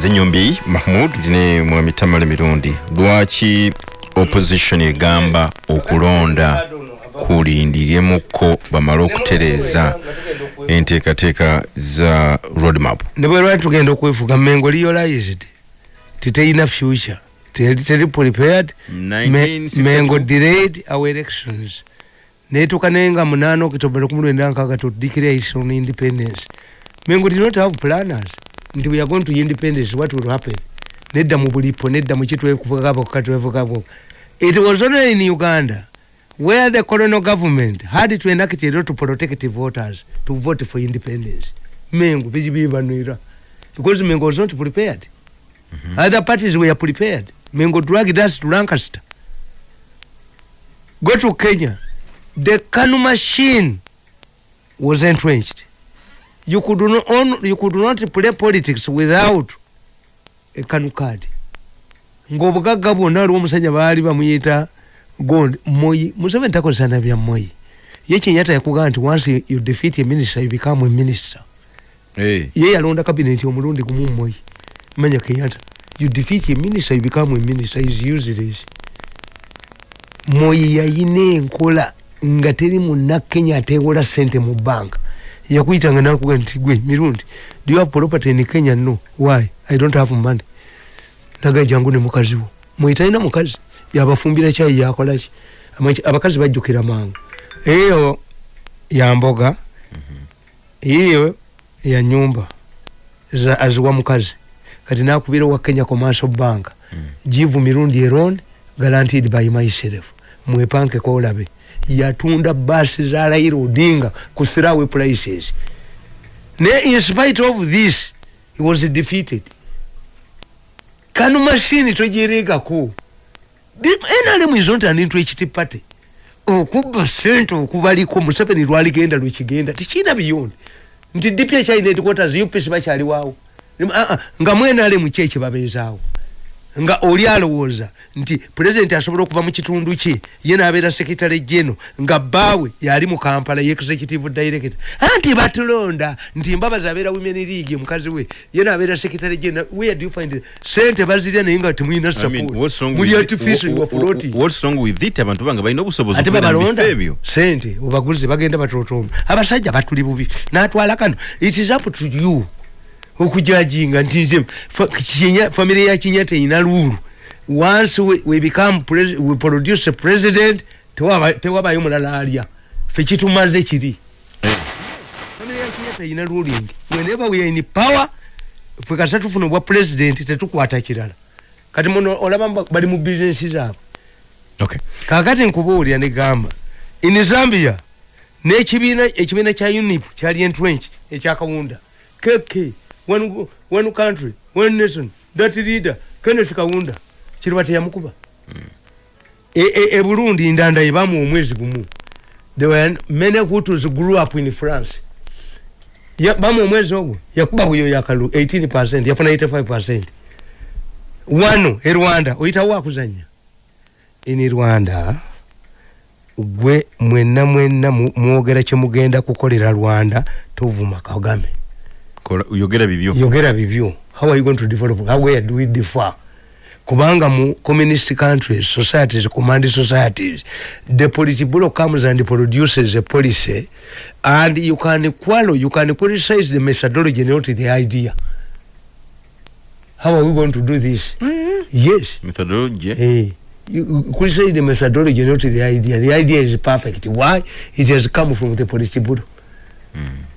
zenyombi mahmud tine mwami tamale mirundi lwaki opposition egamba okulonda kulindiryemukko bamale okutereeza enteekateeka za roadmap. Ne bwe lwali tugenda okwefuga mengo realized titeyina future. Teri prepared. Me- 1962. mengo delayed our elections. Netuka naye nga munaana okitoba lukumi lwenda nkaaga to declare its own independence. Mengo did not have planners nti we are going to independence what will happen? Nedda mu bulipo nedda mu kitwekuvugabo katwevugabo it was only in uganda where the colonial government had to enact a law to protect voters to vote for independence. Mengo bijibibanwira because mengo was not prepared. Other parties were prepared. Mengo dragged us to lancaster. Go to kenya. The kanu machine was entrenched you could not, on, you could not play politics without a kanu card. Ngaobugagga bwonna waliwo omusajja baali bamuyita gond moyi museveni takozesana bya moyi ye kenyatta yakugamba nti once you defeat a minister you become a minister. Hey. ye yalonda kabineti omulundi gumu moyi manya kenyatta you defeat a minister you become a minister is useless. Moyi yayina enkola nga teri munna kenya atewola sente mu banka yakuyitanga nakuga nti gwe mirundi. Do you have property in kenya? No. Why? I don't have money. Naga jangu ne mukazi wo. Moyi talina mukazi. Yabafumbira yakolaki Amanyi- abakazi bajjukira mangu. Eyo yamboga iyo ya nyumba za aziwa mukazi. Kati nakubira wa kenya commercial bank. Give mirundi eron guaranteed by myself. Mwepanke kolabe yatunda basi za Raila Odinga ku throwaway prices ne in spite of this he was defeated. Kanu mashini togiregako NRM is not an interest party okubba sente okubaliko museveni lwaligenda lwekigenda tikina biyonde nti ekyalina headquarters upc bakyaliwaawo Ah, ah, nga mwenale muki ekibabeezaawo nga oli alowooza nti pulezidenti asobola okuva mu kitundu kye ye nabeera sekitale geno nga bbaawe yali mu kampala ye executive director. Anti batulonda nti mbabazi abeera women league mukazi we ye nabeera sekitale geno where do you find sente bazirya naye nga temulina I mean, what's wrong muli with it? artificial Wha- wa wha- floating what's wrong with it? Abantu banga balina obusobozi ate babalonda. sente obaguze bagenda batotomba abasajja batuli bubi. Natwala kano. It is up to you okujajinga nti nze fa- Kinya- family ya kinya teina lulu once we, we become pres we produce a president tewaba- tewabayo mulala alya. Fe kitumaze kiri. Family ya kinya teina ruling whenever we are in power fe kasa tufuna obwa president tetukwata kirala. Kati muno olaba bali mu bizinesi zaabwe. Okay. kakati nkubuulira negamba in zambia nekibiina ekibiina kya unip kyali entrenched ekyakawunda. Kk one, country one nation that leader kenneth kawunda kiruba teyamukuba e, e, e burundi ndanda ebamu omwezi gumu. There were many hutus grew up in france. Ya- bamu omwezi ogwo yakuba bweyo yakalu 18 yafuna 85 wano e rwanda oyitawo akuzanya ini rwanda gwe mwenna mu- mwogera kyemugenda kukolera rwanda tovuma kagame yogera bibyo. Yogera bibyo. How are you going to develop? How where do we differ? Kubanga mu communist countries societies command societies the politburo comes and produces a policy and you can quarrel you can criticize the methodology not the idea. How are we going to do this? Yes. Methodology? Hey, you criticize the methodology, not the idea. The idea is perfect. Why? It has come from the Politburo.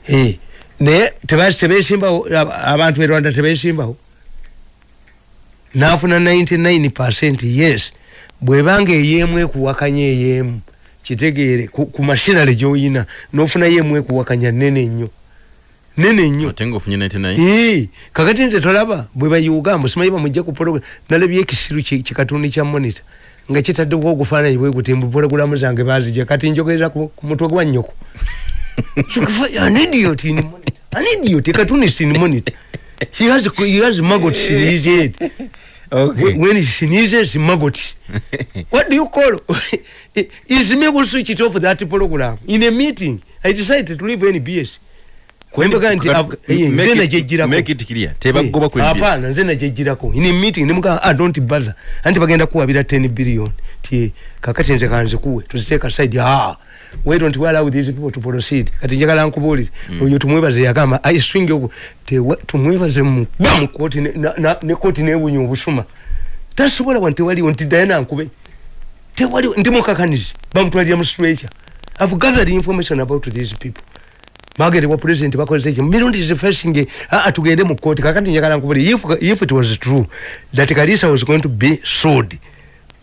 Hey, naye tebesimbawo ab- abantu e rwanda tebesimbawo nafuna 99 percent yes. Bwebanga eyemu ekuwakanya eyemu. Kitegeere ku, mashinale gyoyina. Nofunayo emu ekuwakanya nene nnyo. Nene nnyo. Ate ngaofunye 99 Ee, kakati nte tolaba bwe bayuga musimanyi bamujja ku program nalabye ekisiru ki- kikatuni kya monitor nga kitaddewo ogufaananyi bwe guti mbu pologulamu zange bazija kati njogereza ku ku mutwe gwa nnyoko an idiot in monitor an idiot a cartoonist in monitor he has he has maggots in his head. Okay. when he sneezes maggots. What do you call is me who switch it off that program? In a meeting i decided to leave nbs Kwembaga nti ab- eh, Make nze it- nagyejjirako. make it clear. Tebagoba Eh, ku MBS. hapana nze nagyejjirako in a meeting nemuga ah, don't bother. Anti bagenda kuwabira 10 billion. Ti kakati nze kanze kuwe. Tuziteeka side ah why don't we allow these people to proceed. Kati njagala nkubuulire oyo tumwebaze yagamba i swing ogo tewa- tumwebaze mu ba mu kooti ne- na- na- ne kooti newunya obusuma. Tasobola wa tewaliwo nti dayana nkube tewaliwo ndi mukakanizi bamutwalira mu stretcher. I've gathered information about these people. Bagere wa president bakozesa ekyo. Mirundi zifacing aa tugende mu kooti kakati njagala nkubuli if, if it was true that kalisa was going to be sold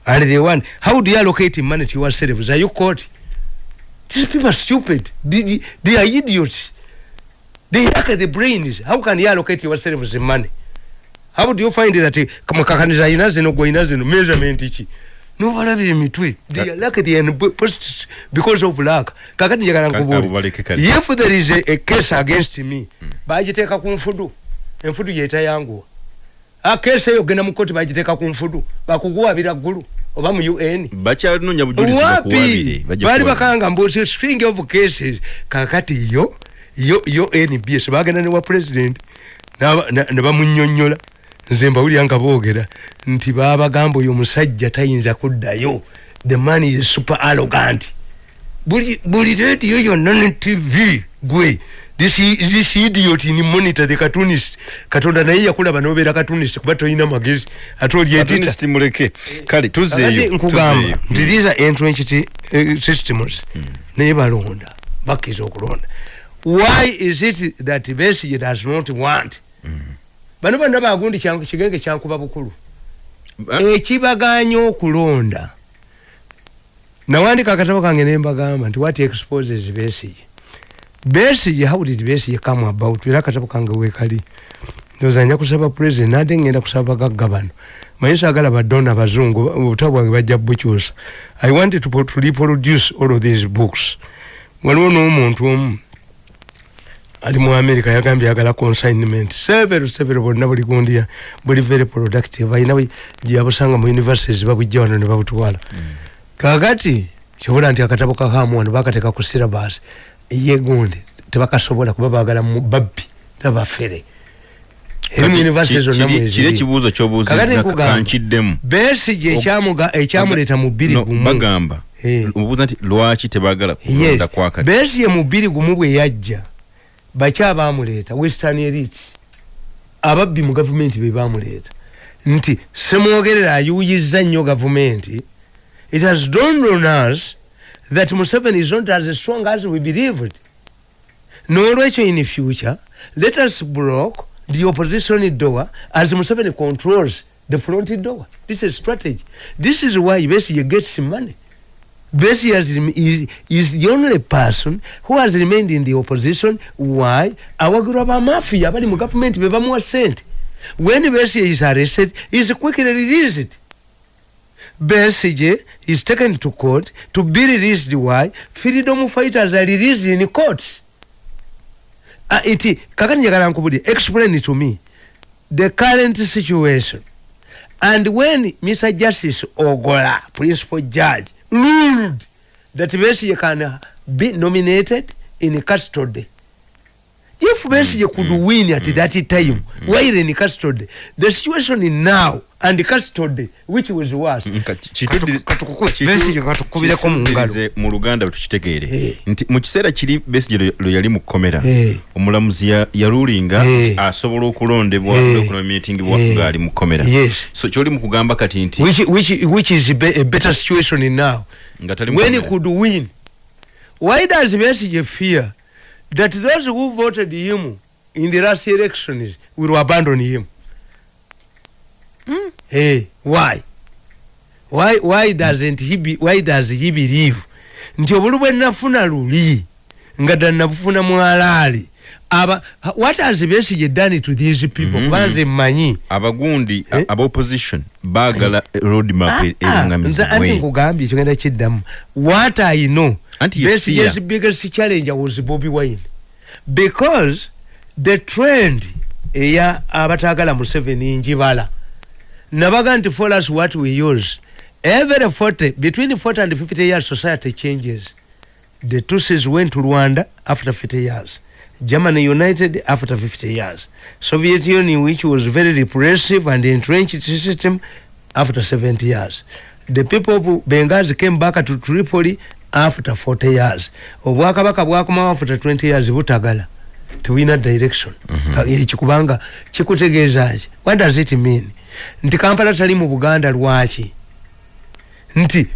and they want how do you allocate money to yourselves are you caught these people are stupid. They, they, are idiots. They lack the brains how can you allocate yourselves money? How do you find that kamakakaniza ayina zino gweina zino measurement ki nobalabira emitwe they lack the and post because of lack. Kakati njagala nkubuli if there is a, a case against me bagiteeka ku nfudu enfudu yetayanguwa a case eyo genda mu koti bagiteeka ku nfudu bakuguwabira ggulu oba mu un bakyanonya bujulizi bali bakanga mbuti string of cases. Kakati yo yo yo nbs bagenda newa president n'aba- na- ne bamunyonyola nze mbawulira nga boogera nti babagamba oyo omusajja tayinza kuddayo. The man is super arrogant. Buli buli radio yonna ne tv gwe this, idiot ni monitor the cartoonist. Katonda naye yakulaba nobeera cartoonist kuba tolina magezi. Ate oli edita Cartoonist muleke. Kale kakati tuzeeyo nkugamba tuzeeyo. nti these are entrenched uh, systems. Naye balonda bakkiriza okulonda. Why is it that Besigye does not want? Bano bonna bagundi kyanku- kigenge kyankuba bukulu. Ah, ekibaganya okulonda. Nawandika akatabo kange nembagamba nti what exposes Besigye Besigye how did Besigye come about? Era akatabo kange wekali ndoza nja kusaba president nade ngenda kusaba bagagga bano maye saagala badona bazungu obutabo bwange bajja bukyusa i wanted to, to reproduce all of these books. Waliwo n'omuntu omu ali mu america yagambye yagala consignment. Several several bonna buli gundi buli very productive. Ayina bwe- gyeyabusanga mu universities babujja wano ne babutwala. Kakati kyobola nti akatabo kakamuwano bakateeka ku syllabus ye gundi tebakasobola kuba bagala mu babbi tabafere eri mu kati universities ki- zonna mweziri ekibuuzo Kakati kyobuuzizza nkugamba. kankiddemu. Besigi ekyamuleeta mu bbiri gumu. bagamba Eh. obuuza nti lwaki tebaagala Yes. kulonda kwakati besige mu bbiri gumu bwe yajja baki abamuleeta western elite. Ababbi mu gavumenti be bamuleeta nti semwogerera ayuyiza nnyo gavumenti. It has dawned on us that museveni is not as strong as we believed n'olwekyo in the future let us block the opposition door as museveni controls the front door this is strategy this is why besige gets money has, is, is the only person who has remained in the opposition. Why? Awagura ba mafia bali mu government be bamuwa sente. When Bessie is arrested, he is quickly released. Bessie is taken to court to be released. Why? Freedom fighters are released in court. Uh, iti kakani njagala nkubulire explain it to me the current situation and when Mr. Justice Ogola, principal judge, ruled that Besigye can be nominated in custody, if Besigye could win at that time while in custody, the situation now and custody, which was worse, kitu- Besigye katukubireko mu luganda bwe tukitegeere Eh. nti mu kiseera kiri besigye lwe- lwe yali mu kkomera Eh. omulamuzi ya- yalulinga Eh. nti asobola okulondebwa Eh. okunominatingibwa Eh. ng'ali mu kkomera Yes. so kyoli mu kugamba kati nti which, which, which is be, a better situation in now. nga tali mu when he could win. Why does Besigye fear that those who voted him in the last elections will abandon him? Hey, why? Why why doesn't he be, why does he believe? Nti obulu bwe nafuna luli nga ddala nabufuna mwalaali aba what has Besigye done to these people? Mhm. kubanga nze mmanyi. Abagundi Eh? aba opposition baagala roadmap Ah, ah, nze nkugambye kyogenda kiddamu? What i know Besigye's biggest challenge was bobi wine. Because the trend eya abataagala museveni njibala nabaga nti for us what we use every 40 between 40 and 50 years society changes. The tutsis went to rwanda after 50 years. Germany united after 50 years. Soviet union which was very repressive and entrenched system after 70 years. The people of bengazi came back to tripoli after 40 years. Obwakabaka bwakomawo after 20 years butagala tewina direction. Ekikubanga kikutegeeza ki? What does it mean nti kampala tali mu buganda lwaki? Nti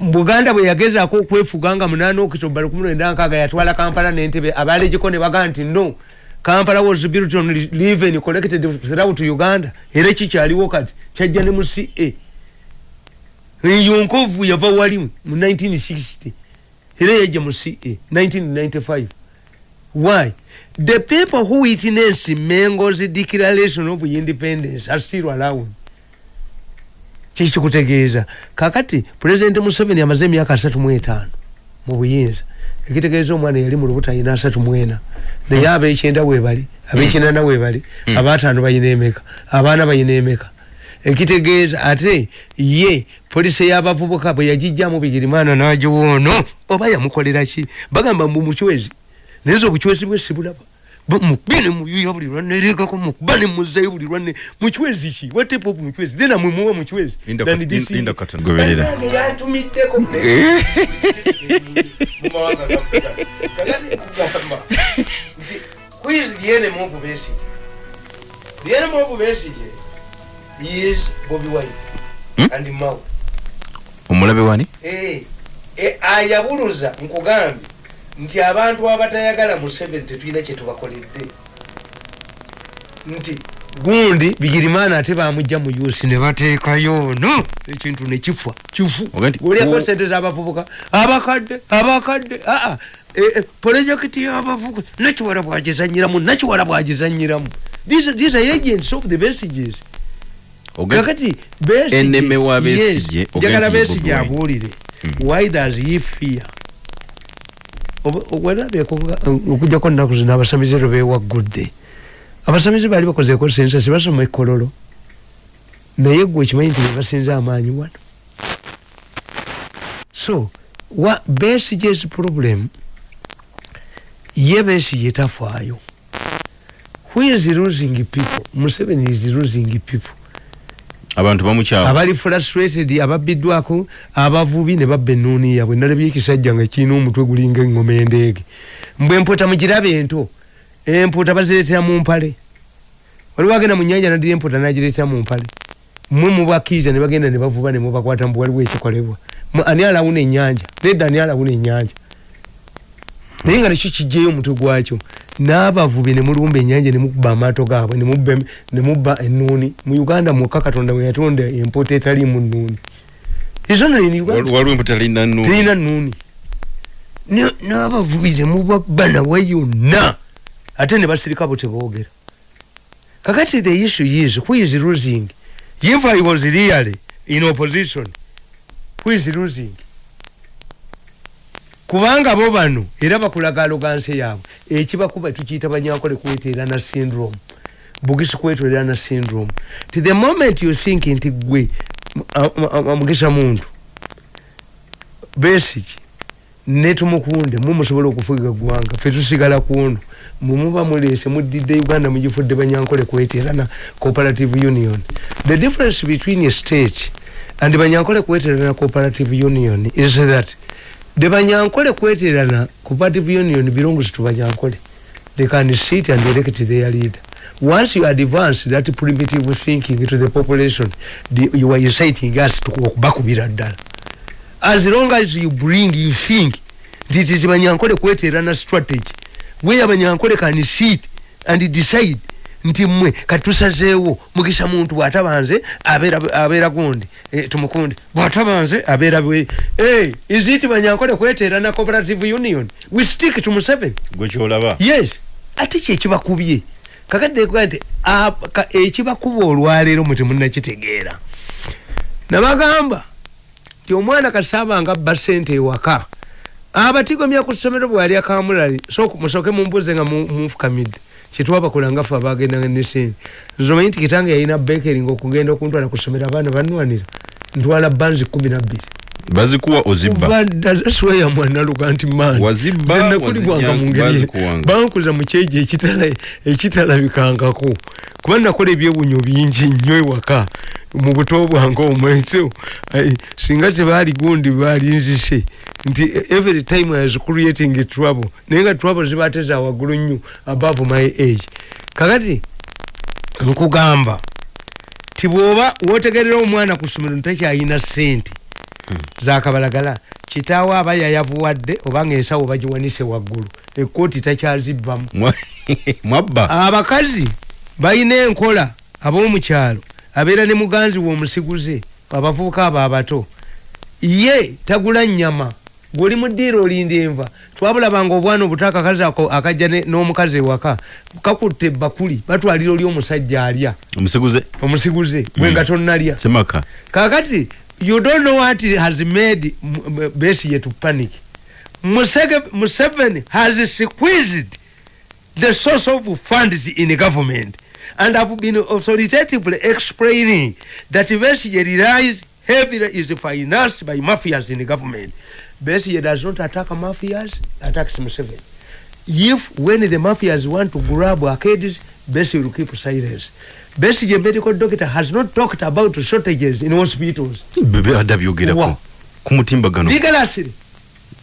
buganda bwe yagezaako okwefuga nga munaana okitoba lukumi lwenda nkaaga yatwala kampala nentebe. Abalejiko ne bagaa nti no kampala was built on liven collected throughout uganda. Era kikyaliwo kati kyajja ne mu ca yonkovu yava wali mu 1960 era yajja mu ca 1995 why the people who witness mengo's declaration of independence are still around. Kikikutegeeza kakati pulezidenti museveni amaze emyaka asatu mu etaano mu buyinza. Ekitegeeza omwana yali mu lubuto ayina asatu mu ena. Naye abekyenda webali abekinana webali abaataano bayina emeka abaana bayina emeka. Ekitegeeza ate ye polisi eyabavubuka bwe yagijjamu bigirimana nagiwoono oba yamukolera ki? Bagamba mbu mucwezi naye obucwezi bwe sibulaba mukubine muyuya buli lwanne erekako mukuba ne muzayo buli lwanne mucwezi ki? What type of mucwezi then amwe muwe mucwezi yantumiddeko. Who is the enemy of Besigye? The enemy of Besigye is Bobi Wine Hmm? and Mao. omulabe wani? Eh, eh, ayabuluza nkugambye nti abantu abatayagala museveni tetulina kyetubakoledde nti gundi bigirimana ate bamujja mu yusi ne bateekayo no ekintu nekifa kifu. Oga nti- oliako o- sente z'abavubuka. Abakadde abakadde aa projekiti y'abavubuka. Nakiwala bwagizanyiramu nakiwala bwagizanyiramu these are agents of the messages. Kakati Besigye- oga njagala Wine. abuulire. Why does he fear werabyeko okujjako nnaku zino abasamize lwe bewaggudde abasamize baali bakozeeko sensa sibasoma ekololo naye gwe okimanyi nti bebasinza amaanyi wano. So wa Besigye's problem ye Besigye tafaayo. Who is losing people? Museveni is losing people abantu bamukyawa abali frustrated ababbiddwako abavubi ne babba ennuuni yabwe. Nalabye ekisajja nga kirina omutwe gulinga engoma endeege. Mbwe empuuta mugirabe ento empuuta bazireetera mu mpale. Waliwo agenda mu nyanja nadira empuuta nagireetera mu mpale. Mwe mubakiiza ne bagenda ne bavuba ne mubakwata mbu waliwo ekikolebwa. Ani alawuna ennyanja? Nedda ani alawuna ennyanja? Naye nga nekyo kijjeyo omutwe gwakyo n'abavubi ne mulumba ennyanja ne mukuba amaato gaabwe ne mubba em- ne mubba ennuuni. Mu uganda mwokka katonda we yatonda empuuta etaliimu nnuuni. Wal- waliwo emputa talina nnu terina nnuuni. Ne- n'abavubi ne mubabba nawe yonna. Ate ne basirika bo teboogera. Kakati the issue is who is losing? If i was really in opposition who is losing kubanga bo bano era bakulaga aloganse yaabwe. Ekibakuba tukiyita banyankole kweteerana syndrome. Bugisi kwetwerana syndrome. Ti the moment you think nti gwe mugisa muntu besiki netumukunde mumusobola okufuga gwanga fe tusigala kuno mumuba mulese mudidde uganda mugifudde banyankole kweterana cooperative union. The difference between a state and banyankole kweterana cooperative union is that the banyankole kweterana cooperative union belongs to banyankole. They can sit and elect their leader. Once you advance that primitive thinking to the population the, you are inciting us to okubakubira ddala. As long as you bring you think nti banyankole kweterana strategy. Where banyankole can sit and decide nti mmwe katusazeewo mugisa muntu bwatabanze abeera abeera gundi. E, tumukunde. Bwatabanze abeera bwe. Is it banyankole kweterana cooperative union? We stick to museven gwe kyolaba. Yes. Ate kyekibakubye kakadde kuga nti ekibakuba olwaleero mwe temunnakitegeera. Nabagamba nti omwana kasaabanga abba sente ewaka. Abatigomya ku ssomero bwali akamulali so musooke mumbuuze nga mu- munfukamidde kyetwabakola nga ffe abagendanga ne sente nzomanyi nti kitange yalina bekeri nga okugenda okuntwala ku ssomero abaana banwanira ntwala banzi kumi nabbiri bazikuwa ozibba. Daswaya mwana luga nti maninnakulibwanga mungeri. Bankuza mukyejo ekitalabikangako kuba nakola ebyewunyo bingi nnyo ewaka. Mu buto bwange omweso singa tebaali gundi baali nzise nti every time i was creating trouble naye nga trouble zibateza waggulu nnyo above my age. Kakati nkugamba ti bwoba wotegerera omwana ku somero ntakyayina sente zakabalagala kitaawe aba yayavuwadde obanga ensawo bagiwanise waggulu ekooti takyazibbamu mwabba. Abakazi balina enkola ab'omukyalo abeera ne muganzi we omusiguze abavubuka abo abato. Ye tagula nyama gwoli mudiira olinda enva. Twabulabanga obwana obuto akakazi ako akajja n'omukazi ewaka kakutte ebbakuli batwalira oli omusajja alya. Omusiguze. Omusiguze bwenga tonnalya. Semaka. Kakati you don't know what has made Besigye to panic. Museveni has squeezed the source of funds in the government and have been authoritatively explaining that Besigye relies heavily is financed by mafias in the government. Besigye does not attack mafias, attacks Museveni. If when the mafias want to grab arcades, Besigye will keep silence. Besigye medical doctor has not talked about shortages in hospitals. Bebe adabyogerako ku mutimbagano. Vigorously.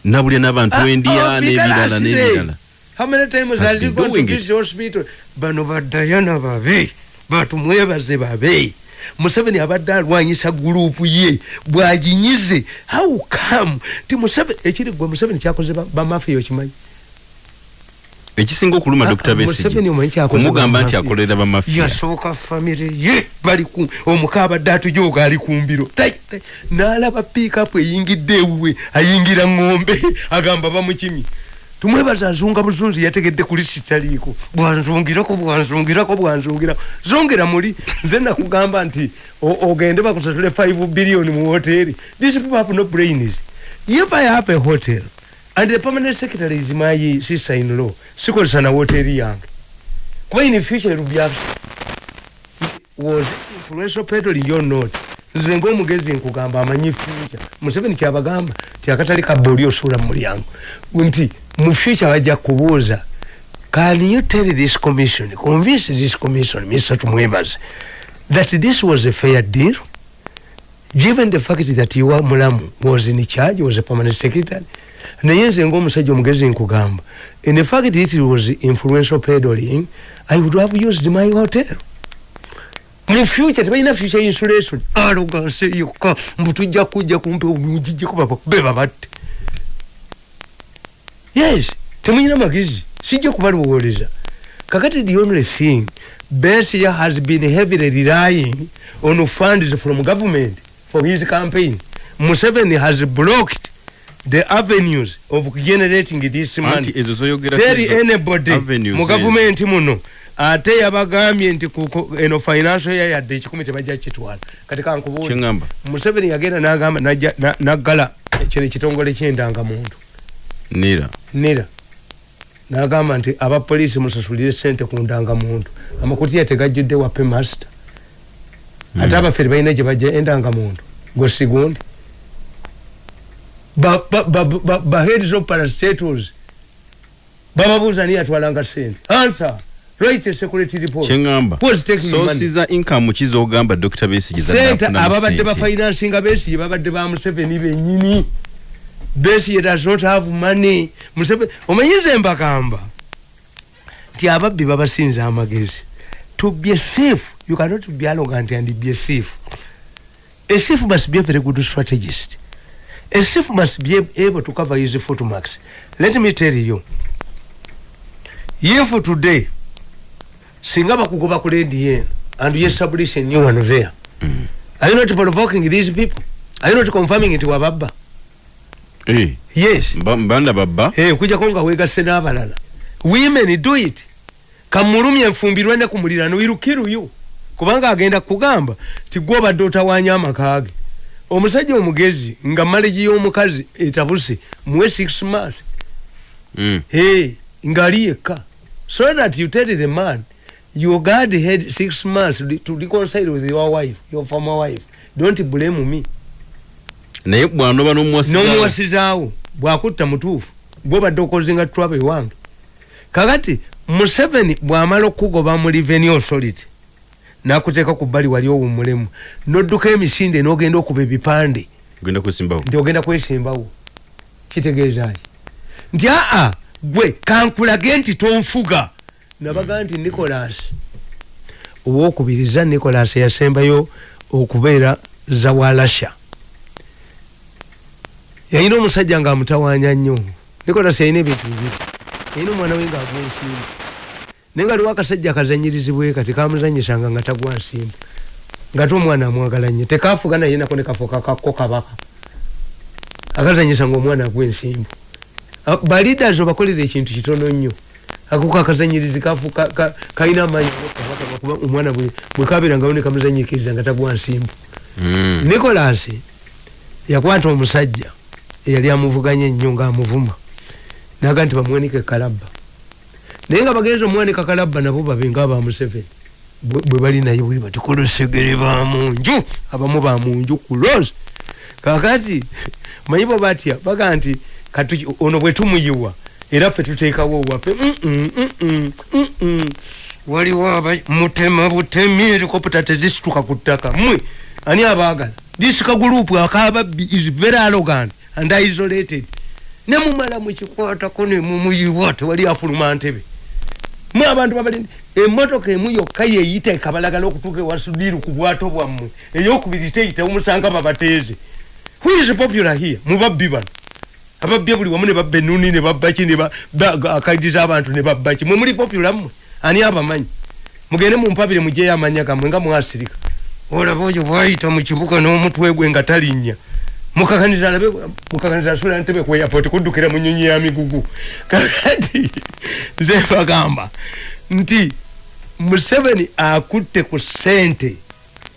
Nabulya n'abantu uh, endiya oh, n'ebirala n'ebirala. How many times has, has he gone to the hospital? Bano badayana babe, batumwebaze babe. Museveni abadde alwanyisa gurupu ye bw'aginyize how come ti Museveni ekiri gwe Museveni kyakoze bamafiya okimanyi ekisinga okuluma dr. Besigyekumugamba nti akolera bamafiya yasooka famire ye bali omuka abadde atujoga ali kumbiro n'alaba piikapu eyingidde ewuwe ayingira ngombe agamba bamukimi tumwebaza azunga buzunzi yategedde kuli sitaliiko bwanzungirako bwanzungirako bwanzungirako. Zongera muli nze nakugamba nti ogende bakusasule 5 billion mu hoteri these people have no brains. If i have a hotel and the permanent secretary is my sister in law sikozesa na hoteri yange kuba in future be was influential peddling your note nze ngaomugezi nkugamba amanyi future. Museveni kyabagamba ti akatali kabba oli osuula mu mulyango. Nti mu future bajja kubuuza can you tell this commission convince this commission mr tumwebaze that this was a fair deal? Given the fact that you mulamu was in charge was a permanent secretary naye nze ngaomusajja omugezi nkugamba in fact it was influential peddling i would have used my hotel. Mu future tebalina future insulation aloganse yokka mbu tujja kujja kumpe omugijjeko beba batte yes temulina magezi sijja kubalowoleza kakati the only thing besia has been heavily relying on funds from government for his campaign. Museveni has blocked the avenues of generating this money. tell anybody mu gavumenti muno ate yabagambye nti eno financial year yadde ekikumi tebajja kitwala kati kankubuuza museveni yagenda nagamba naggala kino ekitongole kyendangamuntu nira. Nira. Nagamba nti abapoliisi musasulire sente ku ndangamuntu amakutiya tegajjudde wape master. Ate mm. abaffe tebalina gye bajja endangamuntu gwesigundi baheads of parastatals bababuuza niye atwalanga sente answer. Write a security report. Kyengamba. Sosi za income kizogamba dr. Besigye sente ababadde bafinansinga besigye babadde ba museveni benyini besigye does not have money. Museveni omanyize mbagamba nti ababbi babasinza amagezi. To be a thief you cannot be arrogant and be a thief a thief must be a very good strategist a thief must be able to cover his footmarks let me tell you if today singa bakugoba ku ledi eno and you establish a new one there mm. are you not provoking these people? Are you not confirming nti wababba hey. yes. Mbanda babba hey, kujjako nga wegasse n'abalala women do it. Kamulumya enfumbirwe ne kumulirano irukiruyu kubanga agenda kugamba ti gwe obadde otawanya amakage omusajja omugezi nga malegi y'omukazi etabuse muwe six months. Mm. hey, ngaali yekka. So that you tell the man your god had six months to reconcile with your wife your former wife. Don't blame me. Naye bwanoba nomuwasizaawo bwakutta mutuufu gwobadde okozinga travel wange. Kakati museveni bwamala okugoba mu revenue authority nakuteeka ku bbali wali owummulemu nodduka emisinde nogenda okuba ebipande. Nti ogenda kwesimbawo. Kitegeezaki nti aa gwe kankulage nti tonfuga. Nabaga nti nicolas owokubiriza nicolas yasembayo okubeera zawalasha yalina omusajja nga amutawanya nnyo. Nicolas yalina ebintu bibiri. Yalina omwana we nga agwa ensimbu naye nga liwo akasajja akazanyirizibwe kati kamuzanyisanga nga tagwa nsimbu nga te omwana amwagala nnyo. Tekafuga naye nako nekafuka kakko kabaka. Akazanyisa nga omwana agwa ensimbu balidas obakolera ekintu kitono nnyo. Akuko akazanyirizi kalina amaanyi omwana bwekabeerangawo nekamuzanyikiriza nga tagwa nsimbu Mm. nicolas yakwata omusajja eyali amuvuganya ennyo ngaamuvuma naga nti bamuwanika ekalabba naye nga bagenza omuwanika kalabba nabo babe nga aba museveni. Bwe bali naye bwe bati kolosegere bamunju abamu bamunju kulos kakati manyi bwe batya baga nti ono bwe tumuyiwa era ffe tuteekawo waffe "Mm, mm, mm, mm, mm, mm." waliwo mutema butemi helikopta tezisituka ku ttaka mmwe. Ani abaagala? Disika gurupu akababbi is very arrogant and isolated. Nemumala mukikwatako nemumuyiwa tewali afuluma ntebe mwe abantu babali emotoka emu yokka yeyita ekabalagala okutuuka ewasudiru ku bwato bwammwe. Eyokubiri teyita omusanga babateeze who is popular here? Mubabbi bano. Ababbye buli wamu ne babba enuni ne babbaki akaidiza abantu ne babbaki mwe muli popular mmwe? Ani abamanyi? Mugende mumpabire mujeyo amanya gammwe nga mwasirika. Olaba oyo bwayita mu kibuga n'omutwe gwe nga talinnya mukakanira alabe mukakanira asula ntebe ku airport kuddukira mu nyonyi ya migugu. Kakati nze bagamba nti museveni akutte ku sente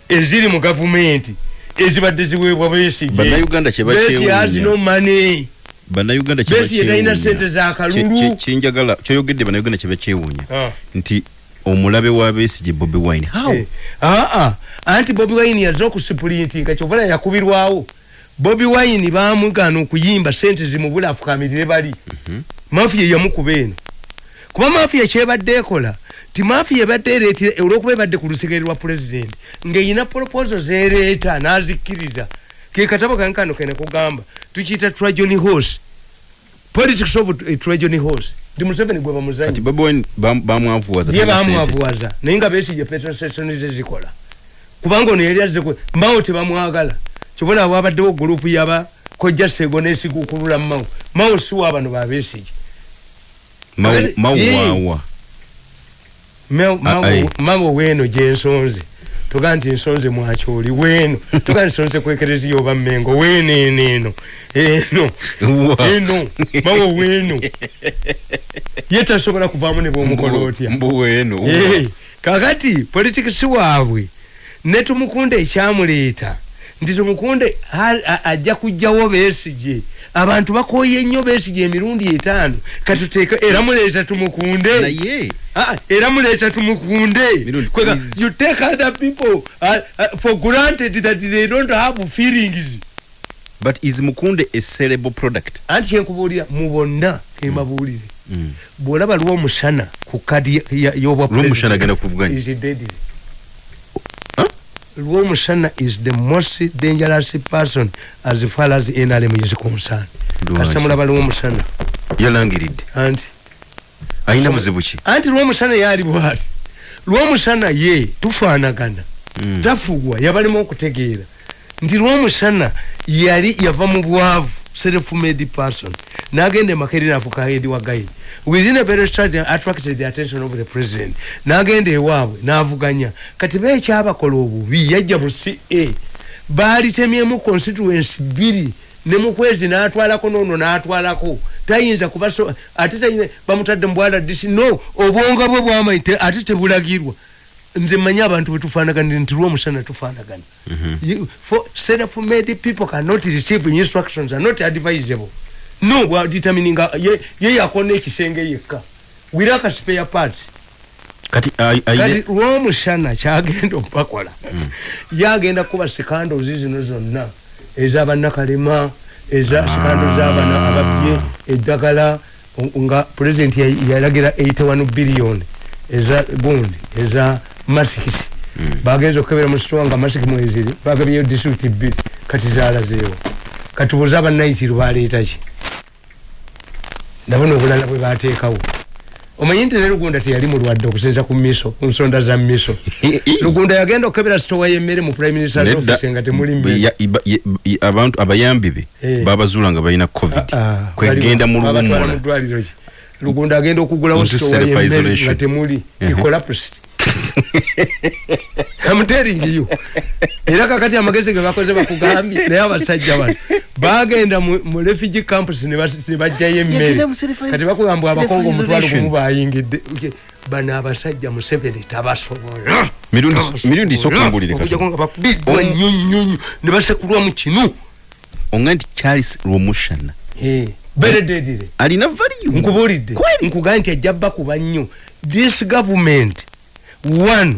eziri mu gavumenti ezibadde ziweebwa bakyewuunya. no money. Bannayuganda Besigye talina sente za kalulu. kyenjagala kyoyogedde bannayuganda kye bakyewuunya. Ah. nti omulabe wa besigye bobi wine how? Eh, aa anti bobi wine yaza okusipulintinga kyovala yakubirwawo bobi wine bamugana okuyimba sente zimubula afukamirire bali. Mafiya yamukuba eno. Kuba mafiya kyebadde ekola ti mafiya ebadde ereetera olwokuba ebadde ku lusigere lwa pulezidenti ng'eyina proposo zereeta n'azikkiriza. Ke katabo kankano kene kugamba tukiyita trajoni horse. Politics of a trajoni horse. Ndi museveni gwe bamuzanyi. Kati bobi wine bam- bamwavuwaza ye talina sente. bamwavuwaza naye nga besije petrol station ze zikola. Kubanga ono yali azze mbawo tebamwagala kyobola wabaddewo gurupu yaba kojja sego nesigukulula mawo mawo siwa bano babesije Mau- Kakati- mau Yee. waawa Mawo- Ah, aye. mawo mawo weeno gyensonze toga nti ensonze mwakyoli weeno toga nti nsonze kwekereziya oba mmengo. Weeno eno eno. Eno. Eno. Mawo weeno ye tasobola kuvaamu ne bwomukola otya? mbu. Hey, kakati politikisi waabwe ne tumukunde ekyamuleeta nti tumukunde ajja kugjawo besije abantu bakoye nnyo besije emirundi etaano. Katuteeka era muleeta tumukunde. Era muleeta tumukunde. You take other people uh, uh, for granted that they don't have feelings. But is mukunde a sellable product? Anti kyenkubuulira mu bonna kembabuulire Mm. bw'olaba lw'omusana ku kadi y'obwa is deadly. Lw'omusana is the most dangerous person as far as nrm is concerned. Kasita mulaba lw'omusana yalangiridde. Anti. Alina buzibu ki? Anti lw'omusana yaali bwati. Lw'omusana ye tufaanagana. Mm. tafugwa yabalemu okutegeera. Nti lw'omusana yali yava mu bwavu self-made person n'agenda emakeri nafuka head wa gaidi within a very short time attracted the attention of the president. N'agenda ewaabwe n'avuganya. Kati beekyabakola obubi yajja mu ca baalitemyemu constituency bbiri ne mukwezi n'atwalako noono n'atwalako. Tayinza kuba so ate tayina bamutadde mu bwaladisi no obwonga bwe bwamanyi te- ate tebulagirwa. Nze manyi abantu betufaanaganire nti lwomusana tufaanagana You- for self-made people cannot receive instructions are not advisable no bwaditamininga ye ye yakona ekisenge yekka. Wiraka spare part kati aine lwomusana kyagenda okubakola yagenda kuba sekandozi zino zonna. Ezabanakalema eza sikando zabana ababye eddagala nga pulezidenti ya- yalagira 81 biliyoni eza gundi eza masikisi bagenza okukebera mu sitowa nga masiki mweziri bagabyeyo disitulikiti bbiri kati zalazeewo kati buuza abanaitiri baleetaki nabo nobulala bwe bateekawo. Omanyi nti ne lugunda teyali mulwadde okusinza ku miso ku nsonda za miso? Lugunda yagenda okukebera sitowa y'emmere mu prime minister office nga temuli abantu abayambi be Eh. babazuula nga balina covid. Ah, kwegenda mu ki? Lugunda agenda okugulawo sitowa y'emmere nga temuli Mhm. ecolapsed amuteringiyo era kakati amagezi ge bakoze bakugambye naye abasajja bano bagenda mu refugee campus ne bajjayo emmere. kati bakugamba abakongo omutwalo gumu bayingidde bano abasajja museveni tabasobola. Mirundi- mirundi sokumbulire bakubiddwa nnyo nnyo nnyo ne basekulwa mu kinu. Onga nti charles romushana berededire alina value. Nkubulidde nkugaa nti ajja bakuba nnyo this government one.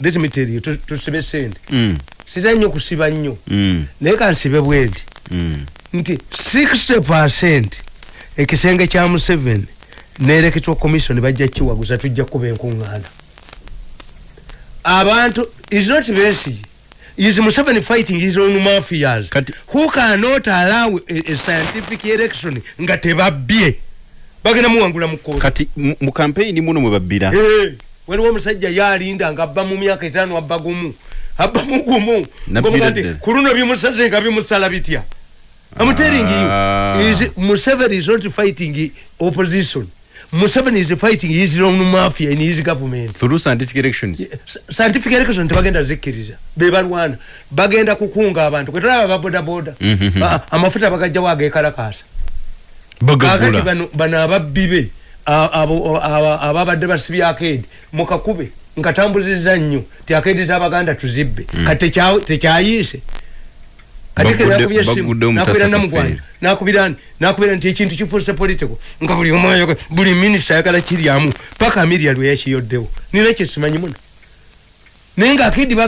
Let me tell you tu- tusibe sente. Mm, sira nnyo kusiba nnyo mm, naye kansibe bwe nti mm. nti 60 percent. Ekisenge kya museveni nereketwa commission bajja kiwaguza tujja kuba enkuŋŋaana abantu is not besigi is museveni fighting his own mafias. Who cannot allow a, a scientific election nga tebabbye bagenda muwangula mu kooti kati mu- kampeyini muno mwe babbira. Eh, waliwo omusajja yalinda nga abba mu myaka etaano abba gumu abba mu gumu. Ddala. ku luno bimusaze nga bimusala bitya? Amuteringi Ah. is museveni is not fighting opposition. Museveni is fighting his own mafia in his government. Through scientific elections. Scientific election tebagenda zikkiriza bebalwana bagenda kukunga abantu. Kwetulaba babodaboda Mhm. Ah, amafuta bagajjawo agekalakasa kakati bagagula. Bano bano ababbi be ababadde basibye akedi. Mukakube nkatambuziza nnyo ti akedi zabaganda tuzibbe. Kati tekya- tekyayiise. Bagudde omutasa nakubira namugwanya nakubira nakubira nti ekintu kifuuse political nga buli omu ayoga buli minisita ayagala kiryamu paka miria lwe yakiyoddewo. Nina kyesimanyi muno naye nga akedi bagala